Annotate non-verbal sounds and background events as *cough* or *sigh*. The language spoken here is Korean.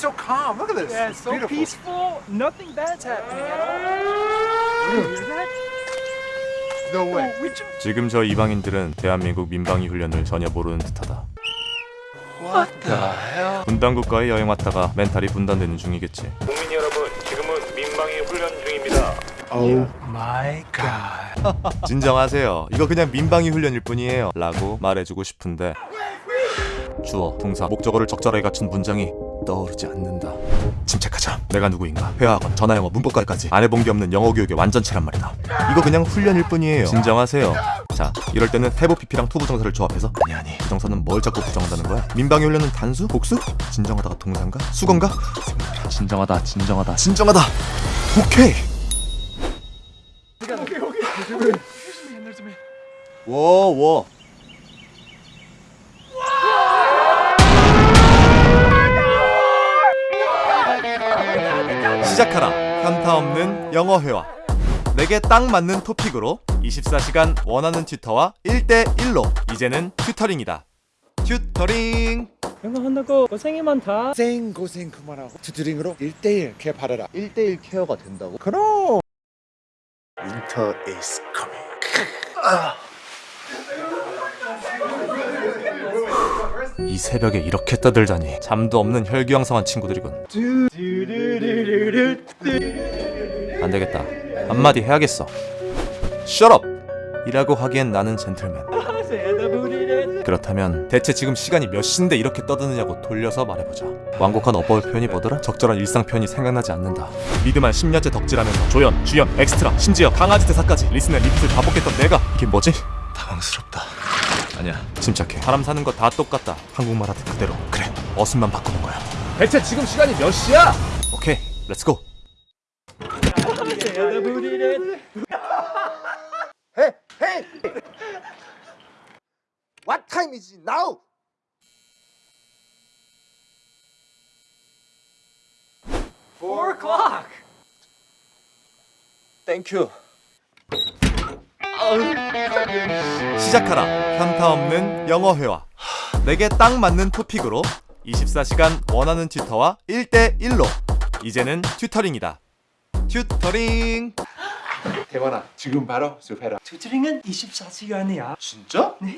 so calm. Look at this. Yeah, it's so beautiful. peaceful. Nothing bad's happening at all. You hear that? No way. Oh, 지금 저 이방인들은 대한민국 민방위 훈련을 전혀 모르는 듯하다. What the hell? 분단 국가에 여행 왔다가 멘탈이 분단되는 중이겠지. 국민 여러분, 지금은 민방위 훈련 중입니다. Oh my god. *laughs* 진정하세요. 이거 그냥 민방위 훈련일 뿐이에요. 라고 말해주고 싶은데 주어, 동사, 목적어를 적절하게 갖춘 문장이 떠오르지 않는다. 침착하자. 내가 누구인가? 회화학원, 전화영어, 문법까지 안 해본 게 없는 영어 교육의 완전체란 말이다. 이거 그냥 훈련일 뿐이에요. 진정하세요. 자, 이럴 때는 have PP랑 투 부정사를 조합해서 아니 아니 부정사는 뭘 자꾸 부정한다는 거야? 민방위 훈련은 단수? 복수? 진정하다가 동사인가? 숙언가? 진정하다, 진정하다, 진정하다. 오케이. 워 워. 시작하라. 현타 없는 영어 회화. 내게 딱 맞는 토픽으로 24시간 원하는 튜터와 1대1로 이제는 튜터링이다. 튜터링. 영어 한다고 고생이 많다. 고생 고생 그만하고 튜터링으로 1대1 care 받아라 1대1 care가 된다고? 그럼 Winter is coming 이 새벽에 이렇게 떠들다니 잠도 없는 혈기왕성한 친구들이군. 안 되겠다. 한마디 해야겠어. Up! 이라고 하기엔 나는 젠틀맨. 그렇다면 대체 지금 시간이 몇 시인데 이렇게 떠드느냐고 돌려서 말해보자. 완곡한 어버이 표현이 뭐더라? 적절한 일상 표현이 생각나지 않는다. 미드만 10년째 덕질하면서 조연, 주연, 엑스트라, 심지어 강아지 대사까지 listen and repeat을 반복했던 내가 이게 뭐지? 당황스럽다. 아니야, 침착해. 사람 사는 거 다 똑같다. 한국말 하듯 그대로. 그래, 어순만 바꾸는 거야. 대체 지금 시간이 몇 시야? 오케이, let's go. What time is it now? Four o'clock. Thank 시작하라. 현타 없는 영어 회화. 내게 딱 맞는 토픽으로 24시간 원하는 튜터와 1대1로 이제는 튜터링이다. 튜터링. 대만아 지금 바로 수업해라 투트링은 24시간이야. 진짜? 네.